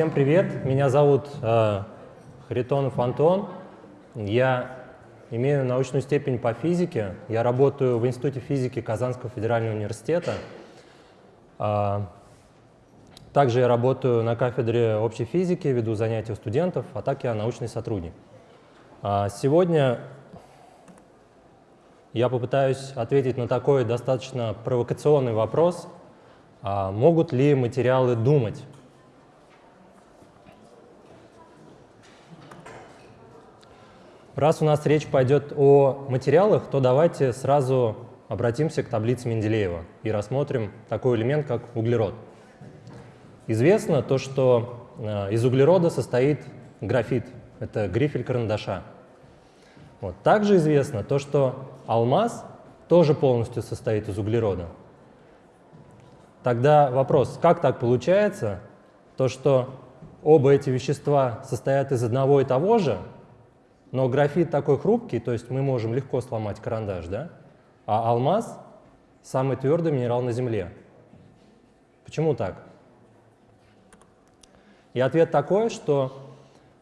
Всем привет, меня зовут э, Харитонов Антон. Я имею научную степень по физике. Я работаю в Институте физики Казанского федерального университета. Э, также я работаю на кафедре общей физики, веду занятия у студентов, а так я научный сотрудник. Э, сегодня я попытаюсь ответить на такой достаточно провокационный вопрос, а могут ли материалы думать? Раз у нас речь пойдет о материалах, то давайте сразу обратимся к таблице Менделеева и рассмотрим такой элемент, как углерод. Известно то, что э, из углерода состоит графит, это грифель карандаша. Вот. Также известно то, что алмаз тоже полностью состоит из углерода. Тогда вопрос, как так получается, то, что оба эти вещества состоят из одного и того же, но графит такой хрупкий, то есть мы можем легко сломать карандаш, да? А алмаз — самый твердый минерал на Земле. Почему так? И ответ такой, что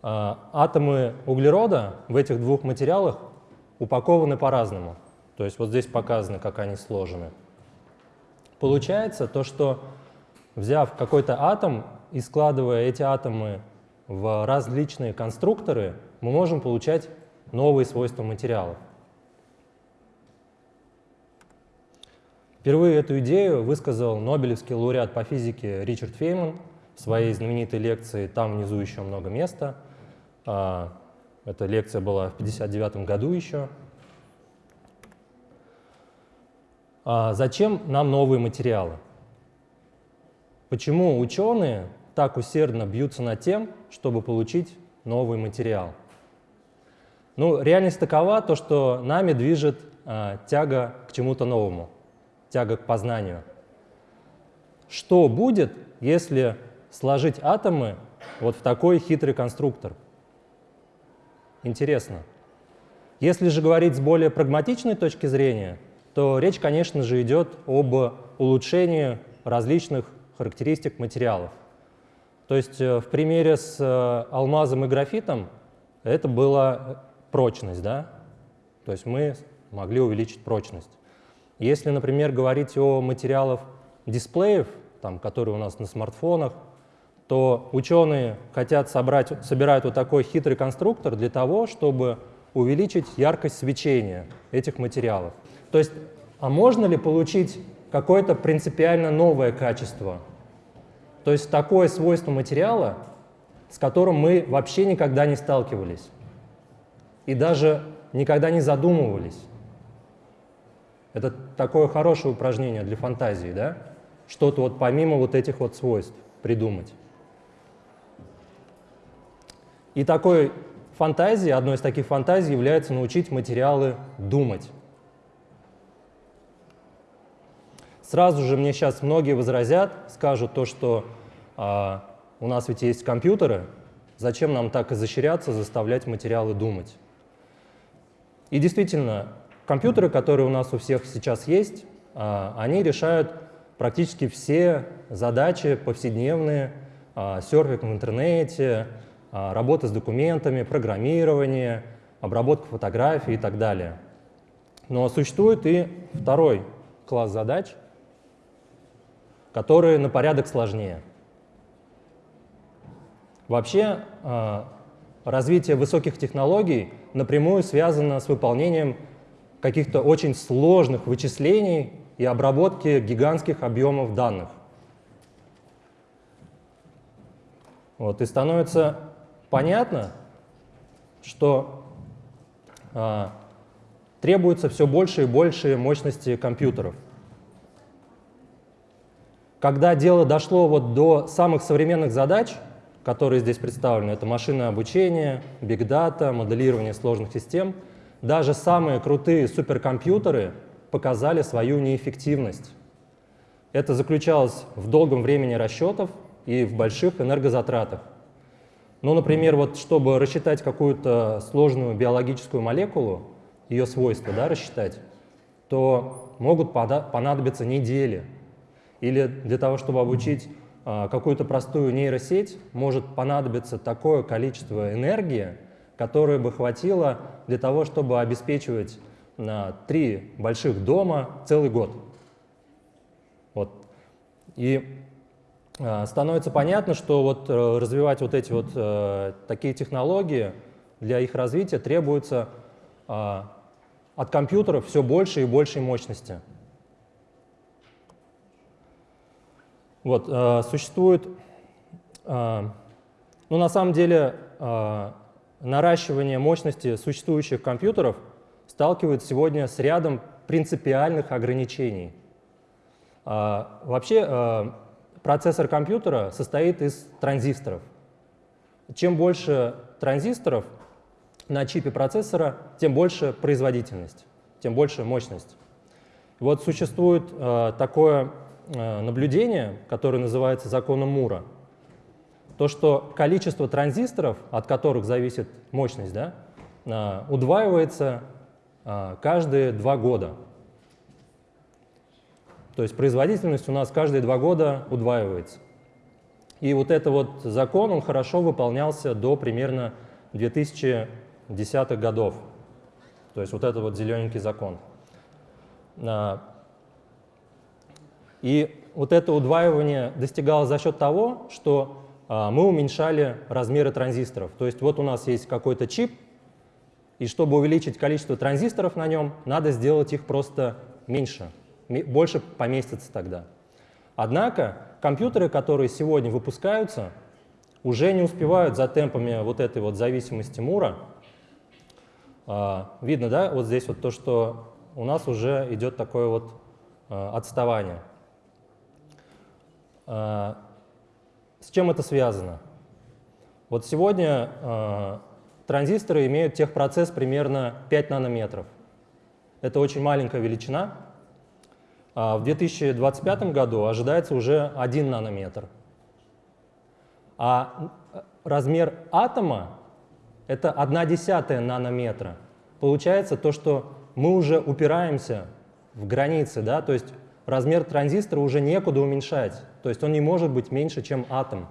э, атомы углерода в этих двух материалах упакованы по-разному. То есть вот здесь показано, как они сложены. Получается то, что взяв какой-то атом и складывая эти атомы в различные конструкторы, мы можем получать новые свойства материалов. Впервые эту идею высказал Нобелевский лауреат по физике Ричард Фейман в своей знаменитой лекции «Там внизу еще много места». А, эта лекция была в 1959 году еще. А зачем нам новые материалы? Почему ученые так усердно бьются над тем, чтобы получить новый материал? Ну, реальность такова, то, что нами движет э, тяга к чему-то новому, тяга к познанию. Что будет, если сложить атомы вот в такой хитрый конструктор? Интересно. Если же говорить с более прагматичной точки зрения, то речь, конечно же, идет об улучшении различных характеристик материалов. То есть э, в примере с э, алмазом и графитом это была прочность, да? То есть мы могли увеличить прочность. Если, например, говорить о материалах дисплеев, там, которые у нас на смартфонах, то ученые хотят собрать, собирают вот такой хитрый конструктор для того, чтобы увеличить яркость свечения этих материалов. То есть, а можно ли получить какое-то принципиально новое качество? То есть такое свойство материала, с которым мы вообще никогда не сталкивались и даже никогда не задумывались. Это такое хорошее упражнение для фантазии, да? Что-то вот помимо вот этих вот свойств придумать. И такой фантазией, одной из таких фантазий является научить материалы думать. Сразу же мне сейчас многие возразят, скажут то, что а, у нас ведь есть компьютеры, зачем нам так изощряться, заставлять материалы думать? И действительно, компьютеры, которые у нас у всех сейчас есть, а, они решают практически все задачи повседневные, а, серфинг в интернете, а, работа с документами, программирование, обработка фотографий и так далее. Но существует и второй класс задач — которые на порядок сложнее. Вообще, развитие высоких технологий напрямую связано с выполнением каких-то очень сложных вычислений и обработки гигантских объемов данных. Вот, и становится понятно, что а, требуется все больше и больше мощности компьютеров. Когда дело дошло вот до самых современных задач, которые здесь представлены, это машинное обучение, бигдата, моделирование сложных систем, даже самые крутые суперкомпьютеры показали свою неэффективность. Это заключалось в долгом времени расчетов и в больших энергозатратах. Ну, например, вот чтобы рассчитать какую-то сложную биологическую молекулу, ее свойства да, рассчитать, то могут понадобиться недели. Или для того, чтобы обучить какую-то простую нейросеть может понадобиться такое количество энергии, которое бы хватило для того, чтобы обеспечивать на три больших дома целый год. Вот. И э, становится понятно, что вот э, развивать вот эти вот э, такие технологии для их развития требуется от компьютеров все больше и большей мощности. Вот, э, существует, э, ну на самом деле, э, наращивание мощности существующих компьютеров сталкивается сегодня с рядом принципиальных ограничений. А, вообще процессор компьютера состоит из транзисторов. Чем больше транзисторов на чипе процессора, тем больше производительность, тем больше мощность. Вот существует такое наблюдение, которое называется законом Мура. То, что количество транзисторов, от которых зависит мощность, да, удваивается каждые два года. То есть производительность у нас каждые два года удваивается. И вот этот вот закон, он хорошо выполнялся до примерно 2010-х годов. То есть вот это вот зелененький закон. И вот это удваивание достигалось за счет того, что а, мы уменьшали размеры транзисторов. То есть вот у нас есть какой-то чип, и чтобы увеличить количество транзисторов на нем, надо сделать их просто меньше больше поместится тогда. Однако компьютеры, которые сегодня выпускаются, уже не успевают за темпами вот этой вот зависимости Мура. А, видно, да, вот здесь вот то, что у нас уже идет такое вот а, отставание. А, с чем это связано? Вот сегодня транзисторы имеют техпроцесс примерно 5 нанометров. Это очень маленькая величина, а в 2025 году ожидается уже 1 нанометр. А размер атома — это 1 десятая нанометра. Получается то, что мы уже упираемся в границы, да, то есть размер транзистора уже некуда уменьшать, то есть он не может быть меньше, чем атом.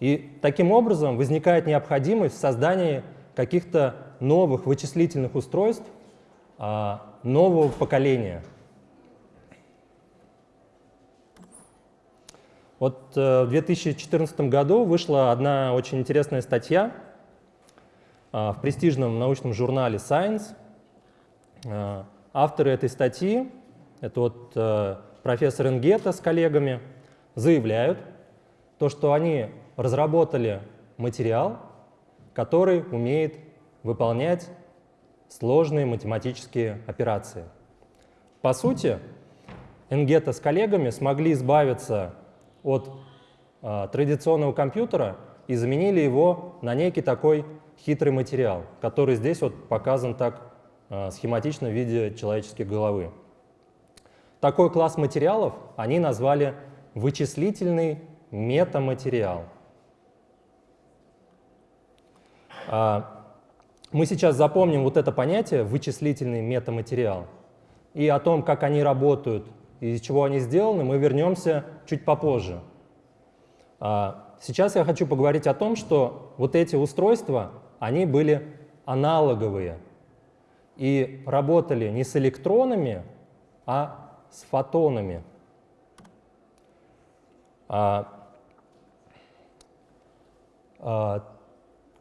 И таким образом возникает необходимость в создании каких-то новых вычислительных устройств, а, нового поколения. Вот э, в 2014 году вышла одна очень интересная статья а, в престижном научном журнале Science. А, авторы этой статьи, это вот э, профессор Энгета с коллегами, заявляют, то, что они разработали материал, который умеет выполнять сложные математические операции. По сути, Энгета с коллегами смогли избавиться от э, традиционного компьютера и заменили его на некий такой хитрый материал, который здесь вот показан так э, схематично в виде человеческой головы. Такой класс материалов они назвали вычислительный метаматериал. А, мы сейчас запомним вот это понятие «вычислительный метаматериал». И о том, как они работают и из чего они сделаны, мы вернемся чуть попозже. А, сейчас я хочу поговорить о том, что вот эти устройства, они были аналоговые и работали не с электронами, а с фотонами. А,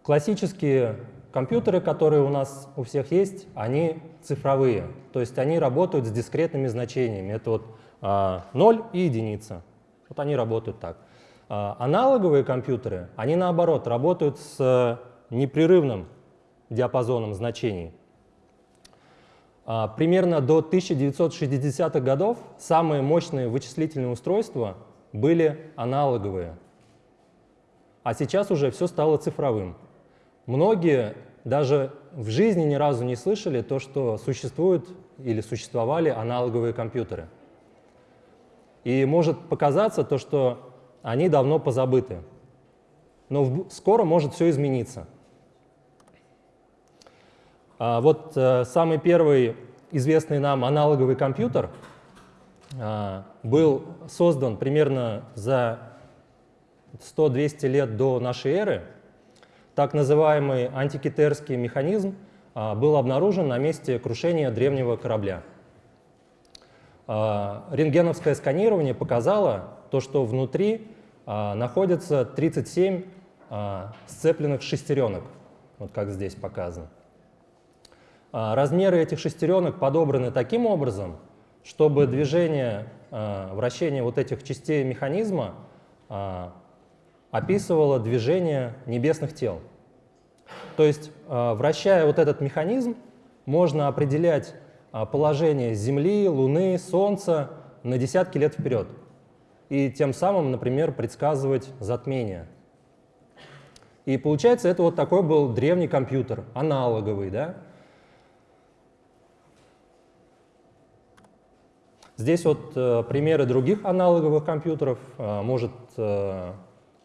классические Компьютеры, которые у нас у всех есть, они цифровые, то есть они работают с дискретными значениями. Это вот а, 0 и единица. Вот они работают так. А, аналоговые компьютеры, они наоборот работают с непрерывным диапазоном значений. А, примерно до 1960-х годов самые мощные вычислительные устройства были аналоговые, а сейчас уже все стало цифровым. Многие даже в жизни ни разу не слышали то, что существуют или существовали аналоговые компьютеры. И может показаться то, что они давно позабыты. Но скоро может все измениться. А вот э, самый первый известный нам аналоговый компьютер а, был создан примерно за 100-200 лет до нашей эры. Так называемый антикитерский механизм а, был обнаружен на месте крушения древнего корабля. Рентгеновское сканирование показало то, что внутри находится 37 сцепленных шестеренок, вот как здесь показано. Размеры этих шестеренок подобраны таким образом, чтобы движение, э, вращение вот этих частей механизма э, описывало движение небесных тел. То есть, вращая вот этот механизм, можно определять положение Земли, Луны, Солнца на десятки лет вперед. И тем самым, например, предсказывать затмение. И получается, это вот такой был древний компьютер, аналоговый, да? Здесь вот э, примеры других аналоговых компьютеров. Э, может, э,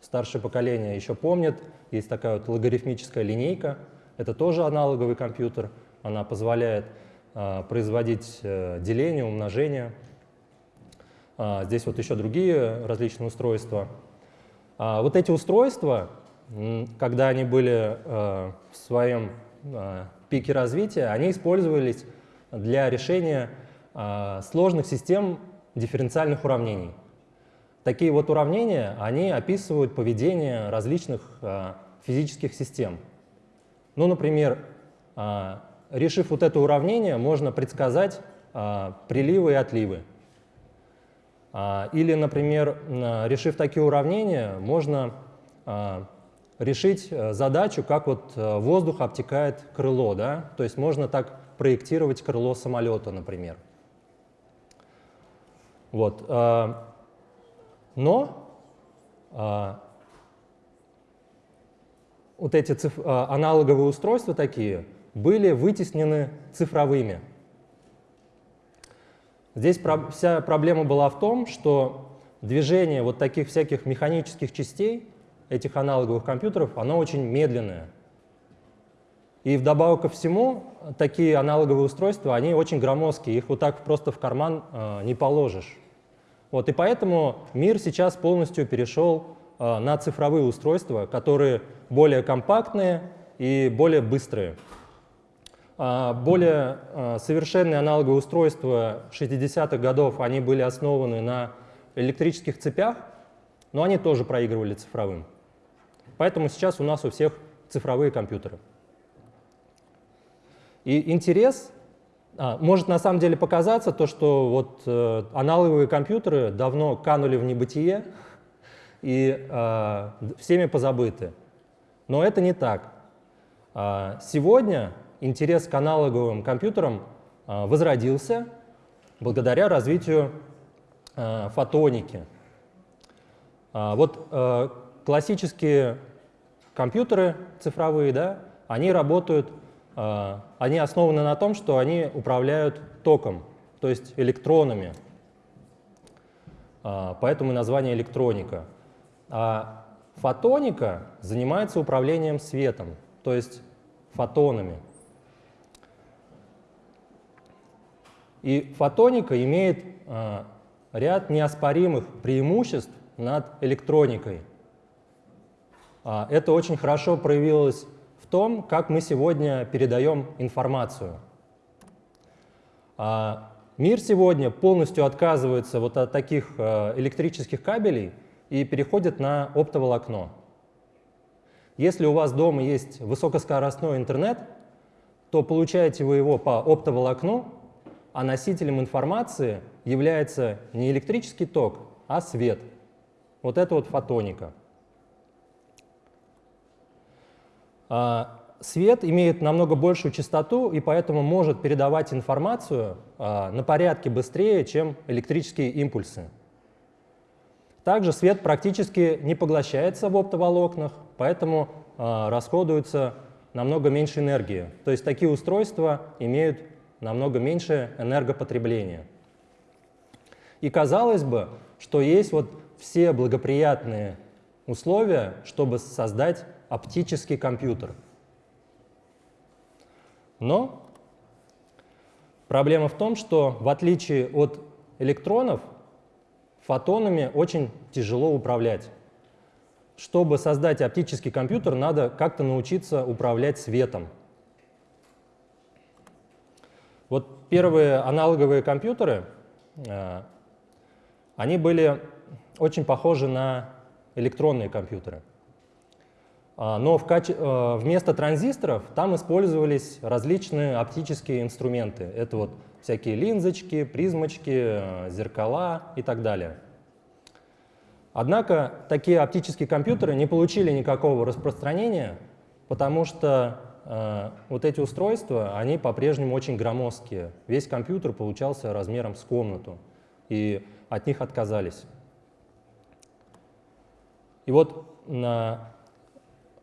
старшее поколение еще помнит. Есть такая вот логарифмическая линейка. Это тоже аналоговый компьютер. Она позволяет э, производить э, деление, умножение. Э, здесь вот еще другие различные устройства. А вот эти устройства, когда они были э, в своем э, пике развития, они использовались для решения сложных систем дифференциальных уравнений. Такие вот уравнения, они описывают поведение различных а, физических систем. Ну, например, а, решив вот это уравнение, можно предсказать приливы и отливы. Или, например, решив такие уравнения, можно решить э, задачу, как вот э, воздух обтекает крыло. Да? То есть можно так проектировать крыло самолета, например. Вот. А, но а, вот эти циф... А, аналоговые устройства такие были вытеснены цифровыми. Здесь вся проблема была в том, что движение вот таких всяких механических частей этих аналоговых компьютеров, оно очень медленное. И вдобавок ко всему, такие аналоговые устройства, они очень громоздкие, их вот так просто в карман э, не положишь. Вот, и поэтому мир сейчас полностью перешел э, на цифровые устройства, которые более компактные и более быстрые. А более э, совершенные аналоговые устройства 60-х годов, они были основаны на электрических цепях, но они тоже проигрывали цифровым. Поэтому сейчас у нас у всех цифровые компьютеры. И интерес а, может на самом деле показаться то, что вот э, аналоговые компьютеры давно канули в небытие и э, всеми позабыты. Но это не так. Э, сегодня интерес к аналоговым компьютерам возродился благодаря развитию фотоники. Вот э, классические компьютеры цифровые, да, они работают а, они основаны на том, что они управляют током, то есть электронами. А, поэтому название электроника. А фотоника занимается управлением светом, то есть фотонами. И фотоника имеет а, ряд неоспоримых преимуществ над электроникой. Это очень хорошо проявилось том, как мы сегодня передаем информацию. А мир сегодня полностью отказывается вот от таких э, электрических кабелей и переходит на оптоволокно. Если у вас дома есть высокоскоростной интернет, то получаете вы его по оптоволокну, а носителем информации является не электрический ток, а свет. Вот это вот фотоника. А, свет имеет намного большую частоту и поэтому может передавать информацию а, на порядке быстрее, чем электрические импульсы. Также свет практически не поглощается в оптоволокнах, поэтому а, расходуется намного меньше энергии. То есть такие устройства имеют намного меньше энергопотребления. И казалось бы, что есть вот все благоприятные условия, чтобы создать оптический компьютер. Но проблема в том, что в отличие от электронов фотонами очень тяжело управлять. Чтобы создать оптический компьютер, надо как-то научиться управлять светом. Вот первые аналоговые компьютеры, э, они были очень похожи на электронные компьютеры. А, но в каче... Э, вместо транзисторов там использовались различные оптические инструменты. Это вот всякие линзочки, призмочки, э, зеркала и так далее. Однако такие оптические компьютеры не получили никакого распространения, потому что э, вот эти устройства, они по-прежнему очень громоздкие. Весь компьютер получался размером с комнату, и от них отказались. И вот на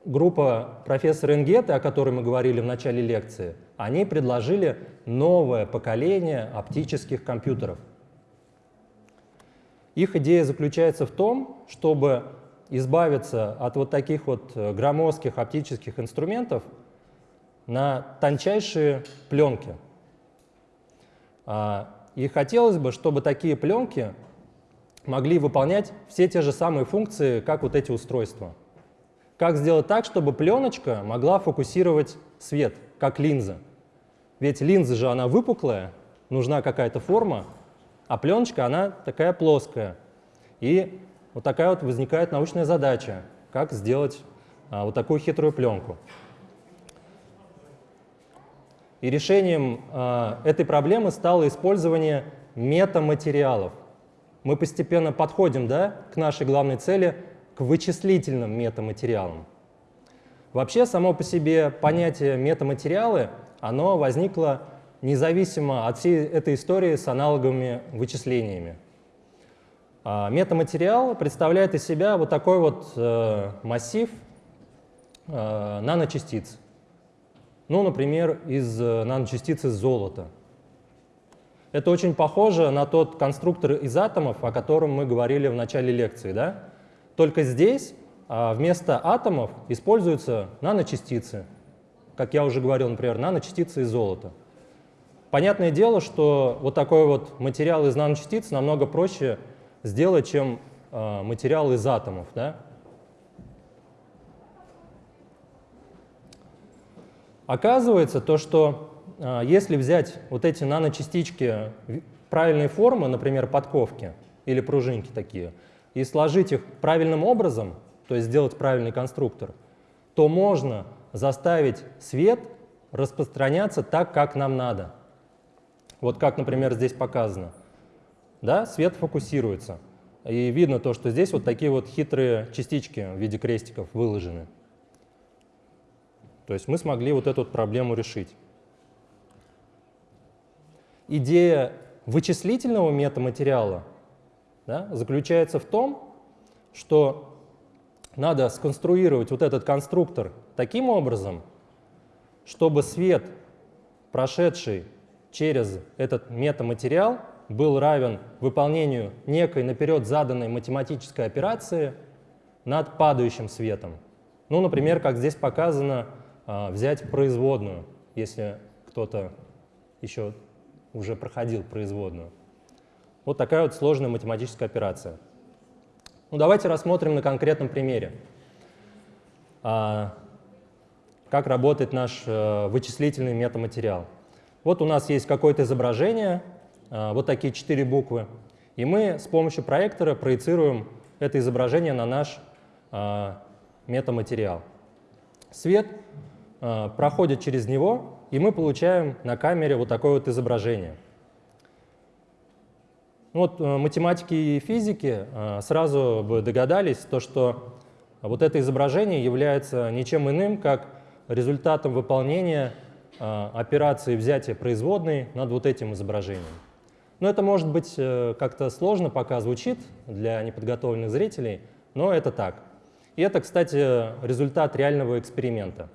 группа профессора Энгета, о которой мы говорили в начале лекции, они предложили новое поколение оптических компьютеров. Их идея заключается в том, чтобы избавиться от вот таких вот э, громоздких оптических инструментов на тончайшие пленки. А, и хотелось бы, чтобы такие пленки могли выполнять все те же самые функции, как вот эти устройства. Как сделать так, чтобы пленочка могла фокусировать свет, как линза? Ведь линза же, она выпуклая, нужна какая-то форма, а пленочка, она такая плоская. И вот такая вот возникает научная задача, как сделать а, вот такую хитрую пленку. И решением а, этой проблемы стало использование метаматериалов. Мы постепенно подходим да, к нашей главной цели к вычислительным метаматериалам. Вообще, само по себе понятие метаматериалы, оно возникло независимо от всей этой истории с аналоговыми вычислениями. А метаматериал представляет из себя вот такой вот э, массив э, наночастиц. Ну, например, из э, наночастиц из золота. Это очень похоже на тот конструктор из атомов, о котором мы говорили в начале лекции. Да? Только здесь а, вместо атомов используются наночастицы. Как я уже говорил, например, наночастицы из золота. Понятное дело, что вот такой вот материал из наночастиц намного проще сделать, чем э, материал из атомов. Да? Оказывается, то, что э, если взять вот эти наночастички правильной формы, например, подковки или пружинки такие, и сложить их правильным образом, то есть сделать правильный конструктор, то можно заставить свет распространяться так, как нам надо. Вот как, например, здесь показано. Да, свет фокусируется. И видно то, что здесь вот такие вот хитрые частички в виде крестиков выложены. То есть мы смогли вот эту вот проблему решить. Идея вычислительного метаматериала да, заключается в том, что надо сконструировать вот этот конструктор таким образом, чтобы свет, прошедший через этот метаматериал, был равен выполнению некой наперед заданной математической операции над падающим светом. Ну, например, как здесь показано, а, взять производную, если кто-то еще уже проходил производную. Вот такая вот сложная математическая операция. Ну, давайте рассмотрим на конкретном примере, а, как работает наш а, вычислительный метаматериал. Вот у нас есть какое-то изображение, а, вот такие четыре буквы, и мы с помощью проектора проецируем это изображение на наш а, метаматериал. Свет проходит через него, и мы получаем на камере вот такое вот изображение – ну вот э, математики и физики э, сразу бы догадались, то, что вот это изображение является ничем иным, как результатом выполнения э, операции взятия производной над вот этим изображением. Но это может быть как-то сложно пока звучит для неподготовленных зрителей, но это так. И это, кстати, результат реального эксперимента.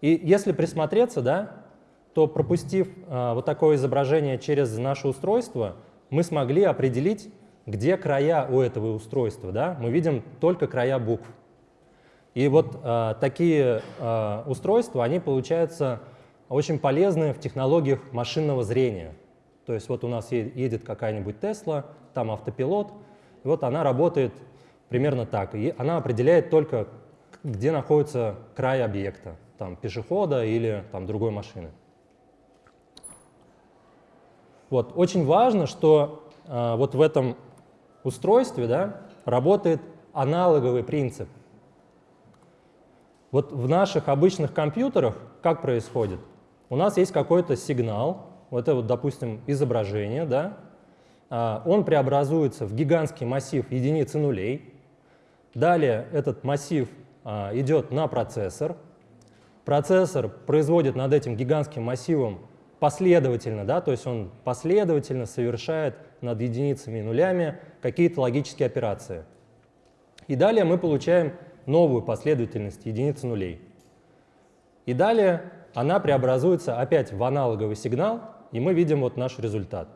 И если присмотреться, да, то пропустив вот такое изображение через наше устройство, мы смогли определить, где края у этого устройства. Да? Мы видим только края букв. И вот э, такие э, устройства, они получаются очень полезны в технологиях машинного зрения. То есть вот у нас едет какая-нибудь Тесла, там автопилот, и вот она работает примерно так. И она определяет только, где находится край объекта, там пешехода или там другой машины. Вот. Очень важно, что э, вот в этом устройстве да, работает аналоговый принцип. Вот в наших обычных компьютерах как происходит? У нас есть какой-то сигнал, вот это вот, допустим, изображение, да, а, он преобразуется в гигантский массив единицы нулей. Далее этот массив а, идет на процессор. Процессор производит над этим гигантским массивом последовательно, да, то есть он последовательно совершает над единицами и нулями какие-то логические операции. И далее мы получаем новую последовательность единиц и нулей. И далее она преобразуется опять в аналоговый сигнал, и мы видим вот наш результат.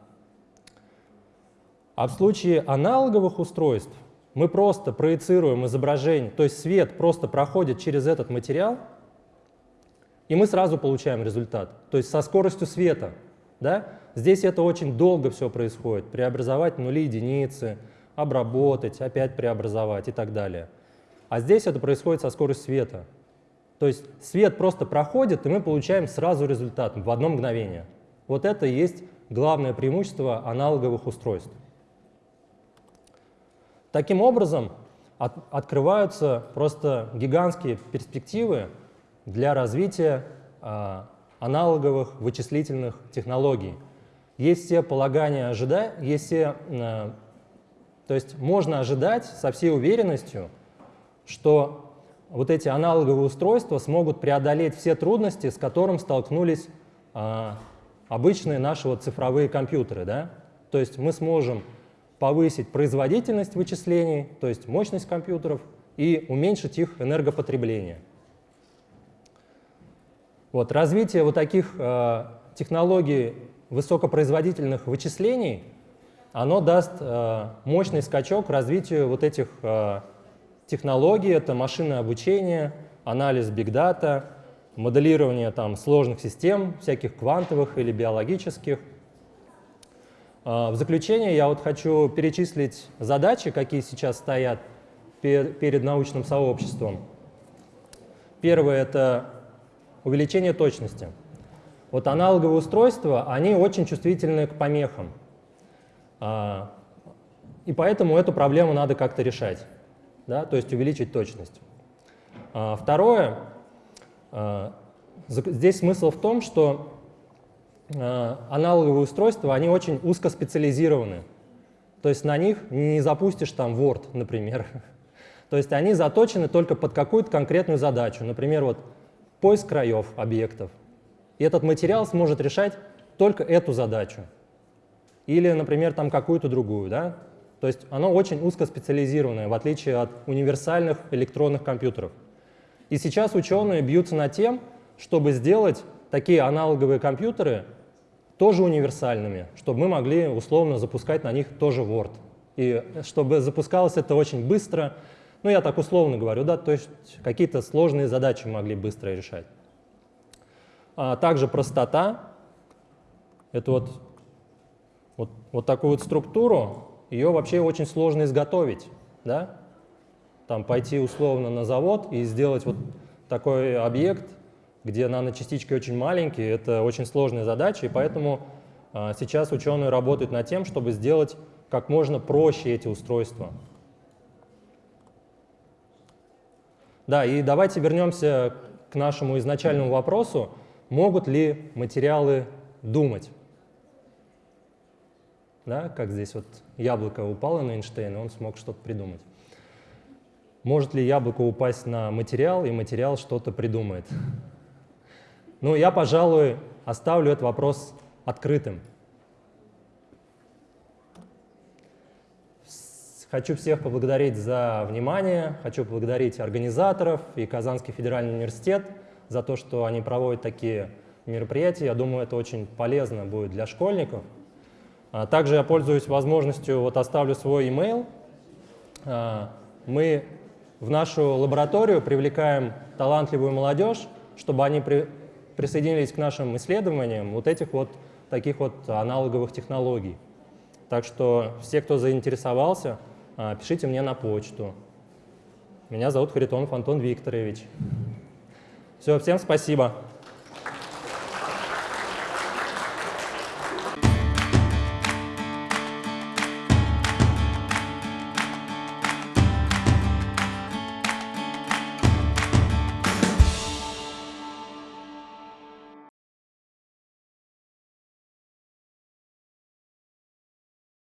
А в случае аналоговых устройств мы просто проецируем изображение, то есть свет просто проходит через этот материал, и мы сразу получаем результат, то есть со скоростью света. Да? Здесь это очень долго все происходит, преобразовать нули, единицы, обработать, опять преобразовать и так далее. А здесь это происходит со скоростью света. То есть свет просто проходит, и мы получаем сразу результат в одно мгновение. Вот это и есть главное преимущество аналоговых устройств. Таким образом, от, открываются просто гигантские перспективы для развития э, аналоговых вычислительных технологий. Есть все полагания ожидать, есть все, э, то есть можно ожидать со всей уверенностью, что вот эти аналоговые устройства смогут преодолеть все трудности, с которыми столкнулись э, обычные наши вот цифровые компьютеры. Да? То есть мы сможем повысить производительность вычислений, то есть мощность компьютеров, и уменьшить их энергопотребление. Вот, развитие вот таких э, технологий высокопроизводительных вычислений, оно даст э, мощный скачок развитию вот этих э, технологий. Это машинное обучение, анализ бигдата, моделирование там, сложных систем, всяких квантовых или биологических – а, в заключение я вот хочу перечислить задачи, какие сейчас стоят перед научным сообществом. Первое — это увеличение точности. Вот аналоговые устройства, они очень чувствительны к помехам. А, и поэтому эту проблему надо как-то решать, да, то есть увеличить точность. А, второе, здесь смысл в том, что аналоговые устройства, они очень узкоспециализированы. То есть на них не запустишь там Word, например. То есть они заточены только под какую-то конкретную задачу. Например, вот поиск краев объектов. И этот материал сможет решать только эту задачу. Или, например, там какую-то другую. Да? То есть оно очень узкоспециализированное, в отличие от универсальных электронных компьютеров. И сейчас ученые бьются над тем, чтобы сделать такие аналоговые компьютеры тоже универсальными, чтобы мы могли условно запускать на них тоже Word. И чтобы запускалось это очень быстро, ну я так условно говорю, да, то есть какие-то сложные задачи могли быстро решать. А также простота. Это вот, вот, вот такую вот структуру, ее вообще очень сложно изготовить. Да? Там пойти условно на завод и сделать вот такой объект, где наночастички очень маленькие, это очень сложная задача, и поэтому а, сейчас ученые работают над тем, чтобы сделать как можно проще эти устройства. Да, и давайте вернемся к нашему изначальному вопросу, могут ли материалы думать? Да, как здесь вот яблоко упало на Эйнштейна, он смог что-то придумать. Может ли яблоко упасть на материал, и материал что-то придумает? Ну, я, пожалуй, оставлю этот вопрос открытым. Хочу всех поблагодарить за внимание, хочу поблагодарить организаторов и Казанский федеральный университет за то, что они проводят такие мероприятия. Я думаю, это очень полезно будет для школьников. А также я пользуюсь возможностью, вот оставлю свой email. А, мы в нашу лабораторию привлекаем талантливую молодежь, чтобы они присоединились к нашим исследованиям вот этих вот таких вот аналоговых технологий. Так что все, кто заинтересовался, пишите мне на почту. Меня зовут Харитонов Антон Викторович. Все, всем спасибо.